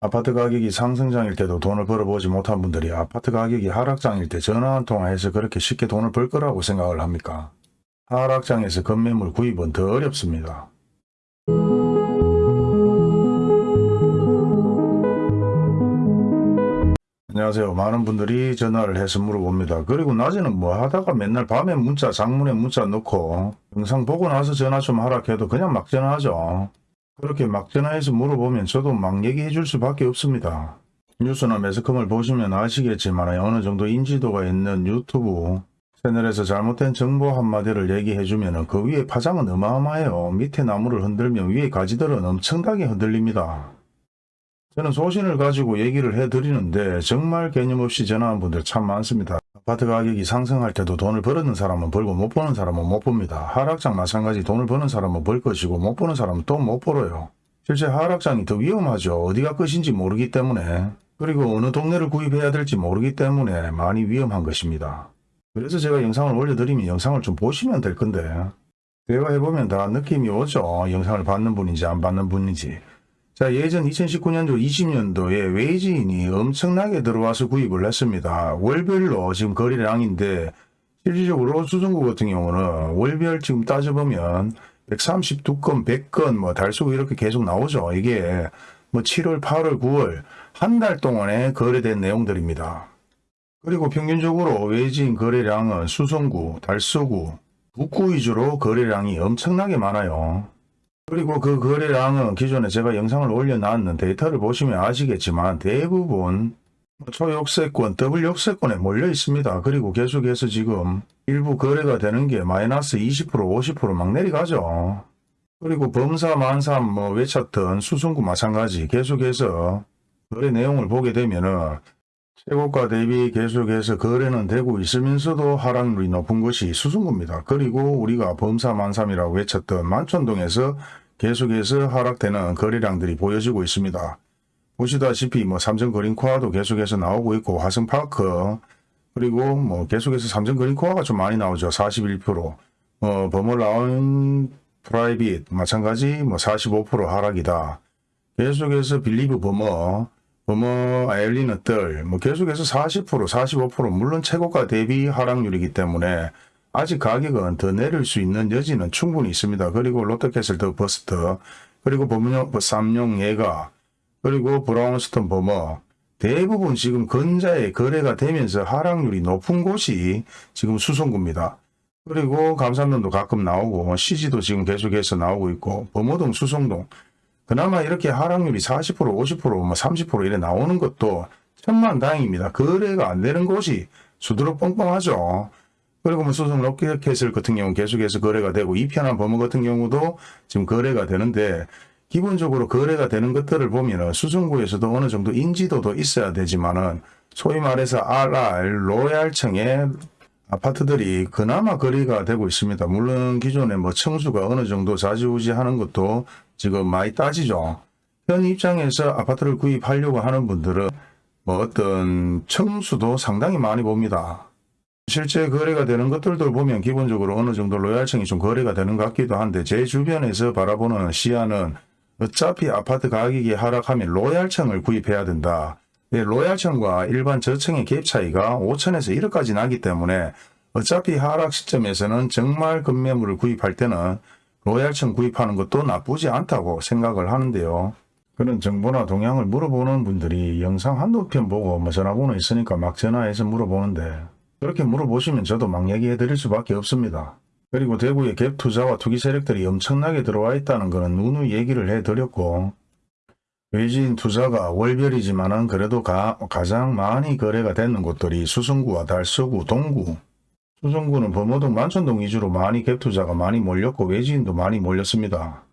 아파트 가격이 상승장일 때도 돈을 벌어보지 못한 분들이 아파트 가격이 하락장일 때 전화 한 통화해서 그렇게 쉽게 돈을 벌 거라고 생각을 합니까? 하락장에서 건매물 구입은 더 어렵습니다. 안녕하세요. 많은 분들이 전화를 해서 물어봅니다. 그리고 낮에는 뭐 하다가 맨날 밤에 문자, 장문에 문자 넣고 영상 보고 나서 전화 좀 하라 해도 그냥 막 전화하죠. 그렇게 막 전화해서 물어보면 저도 막 얘기해 줄 수밖에 없습니다. 뉴스나 매스컴을 보시면 아시겠지만 어느 정도 인지도가 있는 유튜브 채널에서 잘못된 정보 한마디를 얘기해 주면 그 위에 파장은 어마어마해요. 밑에 나무를 흔들면 위에 가지들은 엄청나게 흔들립니다. 저는 소신을 가지고 얘기를 해드리는데 정말 개념 없이 전화한 분들 참 많습니다. 아파트 가격이 상승할 때도 돈을 벌었는 사람은 벌고 못 버는 사람은 못 봅니다. 하락장 마찬가지 돈을 버는 사람은 벌 것이고 못 버는 사람은 또 못 벌어요. 실제 하락장이 더 위험하죠. 어디가 끝인지 모르기 때문에 그리고 어느 동네를 구입해야 될지 모르기 때문에 많이 위험한 것입니다. 그래서 제가 영상을 올려드리면 영상을 좀 보시면 될 건데 대화해보면 다 느낌이 오죠. 영상을 받는 분인지 안 받는 분인지. 자, 예전 2019년도 20년도에 외지인이 엄청나게 들어와서 구입을 했습니다. 월별로 지금 거래량인데 실질적으로 수성구 같은 경우는 월별 지금 따져보면 132건, 100건 뭐 달수고 이렇게 계속 나오죠. 이게 뭐 7월, 8월, 9월 한 달 동안에 거래된 내용들입니다. 그리고 평균적으로 외지인 거래량은 수성구, 달서구, 북구 위주로 거래량이 엄청나게 많아요. 그리고 그 거래량은 기존에 제가 영상을 올려놨는 데이터를 보시면 아시겠지만 대부분 초역세권, 더블 역세권에 몰려 있습니다. 그리고 계속해서 지금 일부 거래가 되는 게 마이너스 20%, 50%막 내려가죠. 그리고 범사, 만삼 뭐 외쳤던 수성구 마찬가지 계속해서 거래 내용을 보게 되면은 최고가 대비 계속해서 거래는 되고 있으면서도 하락률이 높은 것이 수승구입니다. 그리고 우리가 범사 만삼이라고 외쳤던 만촌동에서 계속해서 하락되는 거래량들이 보여지고 있습니다. 보시다시피 뭐 삼성 그린코아도 계속해서 나오고 있고 화성파크 그리고 뭐 계속해서 삼성 그린코아가 좀 많이 나오죠. 41%. 어, 버멀라운 프라이빗 마찬가지 뭐 45% 하락이다. 계속해서 빌리브 버머 버머 아일리는 뜰, 뭐 계속해서 40%, 45% 물론 최고가 대비 하락률이기 때문에 아직 가격은 더 내릴 수 있는 여지는 충분히 있습니다. 그리고 롯데캐슬 더 버스트, 그리고 범용, 삼용 예가, 그리고 브라운스톤 버머 대부분 지금 근자에 거래가 되면서 하락률이 높은 곳이 지금 수성구입니다. 그리고 감산동도 가끔 나오고 CG도 지금 계속해서 나오고 있고 범어동 수성동 그나마 이렇게 하락률이 40% 50%뭐 30% 이래 나오는 것도 천만 다행입니다. 거래가 안 되는 곳이 수두룩 뻥뻥하죠. 그리고 뭐 수성 로켓캐슬 같은 경우 계속해서 거래가 되고 이편한 범어 같은 경우도 지금 거래가 되는데 기본적으로 거래가 되는 것들을 보면은 수성구에서도 어느 정도 인지도도 있어야 되지만은 소위 말해서 RR 로얄층의 아파트들이 그나마 거래가 되고 있습니다. 물론 기존에 뭐 청수가 어느 정도 좌지우지 하는 것도 지금 많이 따지죠. 현 입장에서 아파트를 구입하려고 하는 분들은 뭐 어떤 청수도 상당히 많이 봅니다. 실제 거래가 되는 것들도 보면 기본적으로 어느 정도 로얄층이 좀 거래가 되는 것 같기도 한데 제 주변에서 바라보는 시야는 어차피 아파트 가격이 하락하면 로얄층을 구입해야 된다. 예, 로얄층과 일반 저층의 갭 차이가 5천에서 1억까지 나기 때문에 어차피 하락 시점에서는 정말 급매물을 구입할 때는 로얄층 구입하는 것도 나쁘지 않다고 생각을 하는데요. 그런 정보나 동향을 물어보는 분들이 영상 한두 편 보고 뭐 전화번호 있으니까 막 전화해서 물어보는데 그렇게 물어보시면 저도 막 얘기해 드릴 수밖에 없습니다. 그리고 대구에 갭 투자와 투기 세력들이 엄청나게 들어와 있다는 것은 누누이 얘기를 해 드렸고 외지인 투자가 월별이지만 은 그래도 가, 가장 많이 거래가 되는 곳들이 수성구와 달서구, 동구, 수성구는 범어동, 만천동 위주로 많이 갭 투자가 많이 몰렸고 외지인도 많이 몰렸습니다.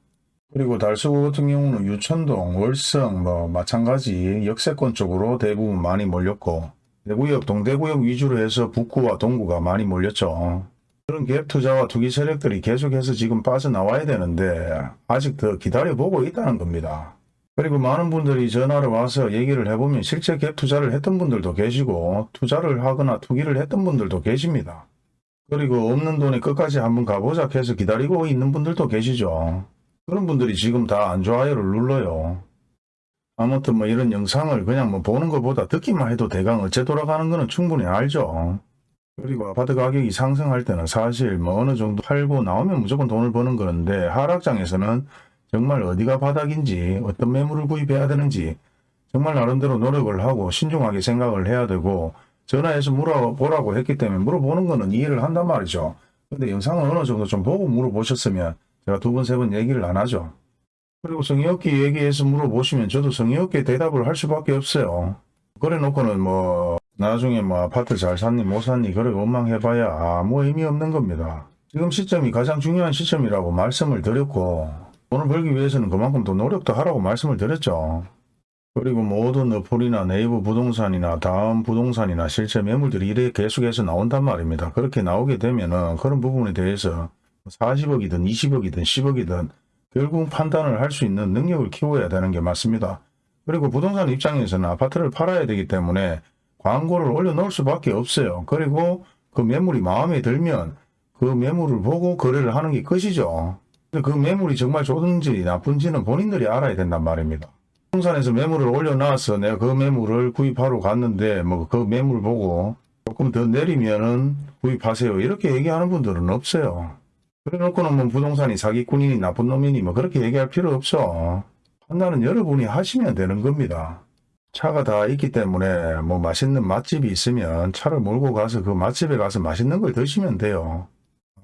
그리고 달서구 같은 경우는 유천동, 월성 뭐 마찬가지 역세권 쪽으로 대부분 많이 몰렸고 대구역, 동대구역 위주로 해서 북구와 동구가 많이 몰렸죠. 그런 갭 투자와 투기 세력들이 계속해서 지금 빠져나와야 되는데 아직 더 기다려보고 있다는 겁니다. 그리고 많은 분들이 전화를 와서 얘기를 해보면 실제 갭 투자를 했던 분들도 계시고 투자를 하거나 투기를 했던 분들도 계십니다. 그리고 없는 돈에 끝까지 한번 가보자 해서 기다리고 있는 분들도 계시죠. 그런 분들이 지금 다 안 좋아요를 눌러요. 아무튼 뭐 이런 영상을 그냥 뭐 보는 것보다 듣기만 해도 대강 어째 돌아가는 거는 충분히 알죠. 그리고 아파트 가격이 상승할 때는 사실 뭐 어느 정도 팔고 나오면 무조건 돈을 버는 그런데 하락장에서는 정말 어디가 바닥인지 어떤 매물을 구입해야 되는지 정말 나름대로 노력을 하고 신중하게 생각을 해야 되고 전화해서 물어보라고 했기 때문에 물어보는 거는 이해를 한단 말이죠. 근데 영상을 어느 정도 좀 보고 물어보셨으면 제가 두 번, 세 번 얘기를 안 하죠. 그리고 성의 없게 얘기해서 물어보시면 저도 성의 없게 대답을 할 수밖에 없어요. 그래 놓고는 뭐 나중에 뭐 아파트 잘 샀니 못 샀니 그래 원망해봐야 아무 의미 없는 겁니다. 지금 시점이 가장 중요한 시점이라고 말씀을 드렸고 돈을 벌기 위해서는 그만큼 더 노력도 하라고 말씀을 드렸죠. 그리고 모든 어플이나 네이버 부동산이나 다음 부동산이나 실제 매물들이 이래 계속해서 나온단 말입니다. 그렇게 나오게 되면은 그런 부분에 대해서 40억이든 20억이든 10억이든 결국 판단을 할 수 있는 능력을 키워야 되는 게 맞습니다. 그리고 부동산 입장에서는 아파트를 팔아야 되기 때문에 광고를 올려놓을 수밖에 없어요. 그리고 그 매물이 마음에 들면 그 매물을 보고 거래를 하는 게 끝이죠. 근데 그 매물이 정말 좋은지 나쁜지는 본인들이 알아야 된단 말입니다. 부동산에서 매물을 올려놔서 내가 그 매물을 구입하러 갔는데 뭐 그 매물 보고 조금 더 내리면은 구입하세요. 이렇게 얘기하는 분들은 없어요. 그래 놓고는 뭐 부동산이 사기꾼이니 나쁜 놈이니 뭐 그렇게 얘기할 필요 없죠. 판단은 여러분이 하시면 되는 겁니다. 차가 다 있기 때문에 뭐 맛있는 맛집이 있으면 차를 몰고 가서 그 맛집에 가서 맛있는 걸 드시면 돼요.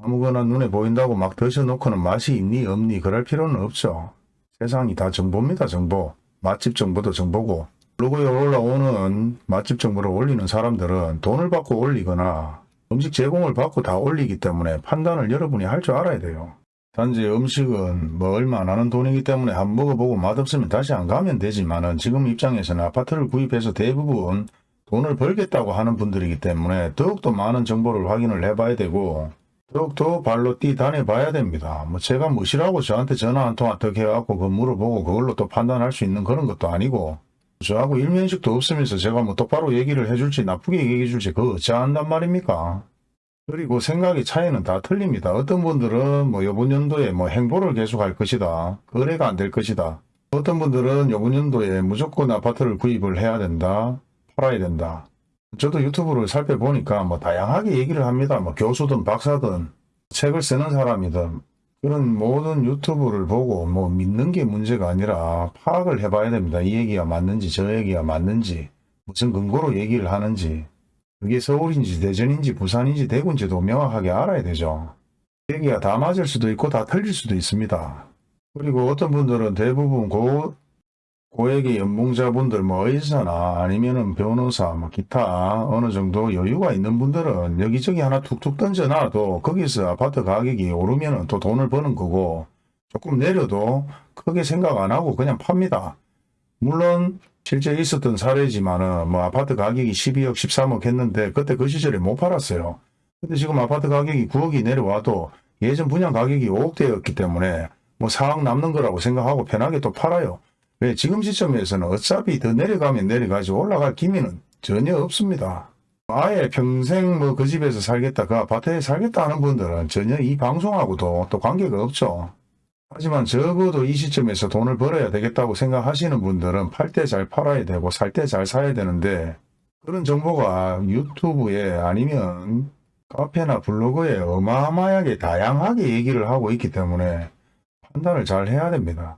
아무거나 눈에 보인다고 막 드셔놓고는 맛이 있니 없니 그럴 필요는 없죠. 세상이 다 정보입니다 정보. 맛집 정보도 정보고 블로그에 올라오는 맛집 정보를 올리는 사람들은 돈을 받고 올리거나 음식 제공을 받고 다 올리기 때문에 판단을 여러분이 할 줄 알아야 돼요. 단지 음식은 뭐 얼마 안 하는 돈이기 때문에 한번 먹어보고 맛없으면 다시 안 가면 되지만 은 지금 입장에서는 아파트를 구입해서 대부분 돈을 벌겠다고 하는 분들이기 때문에 더욱더 많은 정보를 확인을 해봐야 되고 더욱더 발로 뛰 다녀봐야 됩니다. 뭐 제가 무시라고 저한테 전화 한통 어떻게 해갖고 그 물어보고 그걸로 또 판단할 수 있는 그런 것도 아니고 저하고 일면식도 없으면서 제가 뭐 똑바로 얘기를 해줄지 나쁘게 얘기해 줄지 그거 어찌한단 말입니까? 그리고 생각의 차이는 다 틀립니다. 어떤 분들은 뭐 요번 연도에 뭐 행보를 계속할 것이다. 거래가 안 될 것이다. 어떤 분들은 요번 연도에 무조건 아파트를 구입을 해야 된다. 팔아야 된다. 저도 유튜브를 살펴보니까 뭐 다양하게 얘기를 합니다. 뭐 교수든 박사든 책을 쓰는 사람이든 그런 모든 유튜브를 보고 뭐 믿는 게 문제가 아니라 파악을 해봐야 됩니다. 이 얘기가 맞는지 저 얘기가 맞는지 무슨 근거로 얘기를 하는지 그게 서울인지 대전인지 부산인지 대구인지도 명확하게 알아야 되죠. 얘기가 다 맞을 수도 있고 다 틀릴 수도 있습니다. 그리고 어떤 분들은 대부분 고, 고액의 연봉자분들 뭐 의사나 아니면은 변호사 뭐 기타 어느 정도 여유가 있는 분들은 여기저기 하나 툭툭 던져놔도 거기서 아파트 가격이 오르면은 또 돈을 버는 거고 조금 내려도 크게 생각 안 하고 그냥 팝니다. 물론 실제 있었던 사례지만은 뭐 아파트 가격이 12억 13억 했는데 그때 그 시절에 못 팔았어요. 근데 지금 아파트 가격이 9억이 내려와도 예전 분양 가격이 5억대였기 때문에 뭐 4억 남는 거라고 생각하고 편하게 또 팔아요. 왜 지금 시점에서는 어차피 더 내려가면 내려가지 올라갈 기미는 전혀 없습니다. 아예 평생 뭐 그 집에서 살겠다 그 아파트에 살겠다 하는 분들은 전혀 이 방송하고도 또 관계가 없죠. 하지만 적어도 이 시점에서 돈을 벌어야 되겠다고 생각하시는 분들은 팔 때 잘 팔아야 되고 살 때 잘 사야 되는데 그런 정보가 유튜브에 아니면 카페나 블로그에 어마어마하게 다양하게 얘기를 하고 있기 때문에 판단을 잘 해야 됩니다.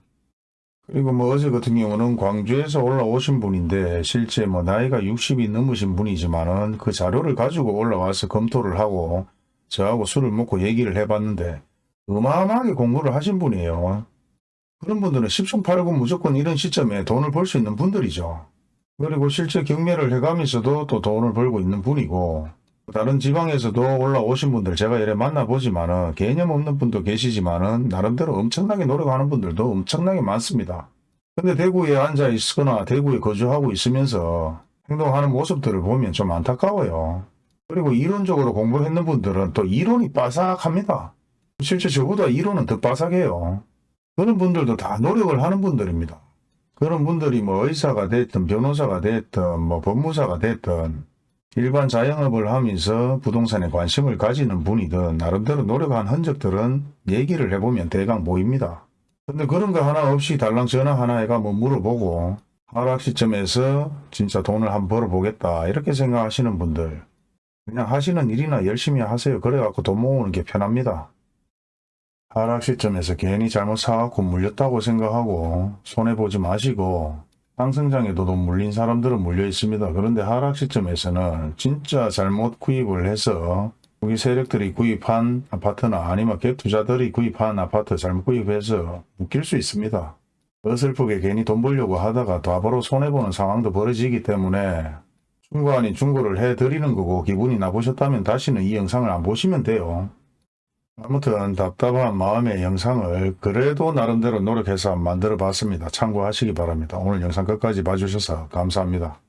그리고 뭐 어제 같은 경우는 광주에서 올라오신 분인데 실제 뭐 나이가 60이 넘으신 분이지만은 그 자료를 가지고 올라와서 검토를 하고 저하고 술을 먹고 얘기를 해봤는데 어마어마하게 공부를 하신 분이에요. 그런 분들은 10중 8구 무조건 이런 시점에 돈을 벌 수 있는 분들이죠. 그리고 실제 경매를 해가면서도 또 돈을 벌고 있는 분이고 다른 지방에서도 올라오신 분들 제가 이래 만나보지만은 개념 없는 분도 계시지만은 나름대로 엄청나게 노력하는 분들도 엄청나게 많습니다. 근데 대구에 앉아 있거나 대구에 거주하고 있으면서 행동하는 모습들을 보면 좀 안타까워요. 그리고 이론적으로 공부를 했는 분들은 또 이론이 빠삭합니다. 실제 저보다 이론은 더 빠삭해요. 그런 분들도 다 노력을 하는 분들입니다. 그런 분들이 뭐 의사가 됐든 변호사가 됐든 뭐 법무사가 됐든 일반 자영업을 하면서 부동산에 관심을 가지는 분이든 나름대로 노력한 흔적들은 얘기를 해보면 대강 보입니다. 근데 그런 거 하나 없이 달랑 전화 하나 해가 뭐 물어보고 하락 시점에서 진짜 돈을 한번 벌어보겠다 이렇게 생각하시는 분들 그냥 하시는 일이나 열심히 하세요. 그래갖고 돈 모으는 게 편합니다. 하락 시점에서 괜히 잘못 사갖고 물렸다고 생각하고 손해보지 마시고 상승장에도 돈 물린 사람들은 물려 있습니다. 그런데 하락 시점에서는 진짜 잘못 구입을 해서 우리 세력들이 구입한 아파트나 아니면 갭 투자들이 구입한 아파트 잘못 구입해서 묶일 수 있습니다. 어설프게 괜히 돈 벌려고 하다가 바로 손해보는 상황도 벌어지기 때문에 중고 아닌 중고를 해드리는 거고 기분이 나쁘셨다면 다시는 이 영상을 안 보시면 돼요. 아무튼 답답한 마음의 영상을 그래도 나름대로 노력해서 만들어 봤습니다. 참고하시기 바랍니다. 오늘 영상 끝까지 봐주셔서 감사합니다.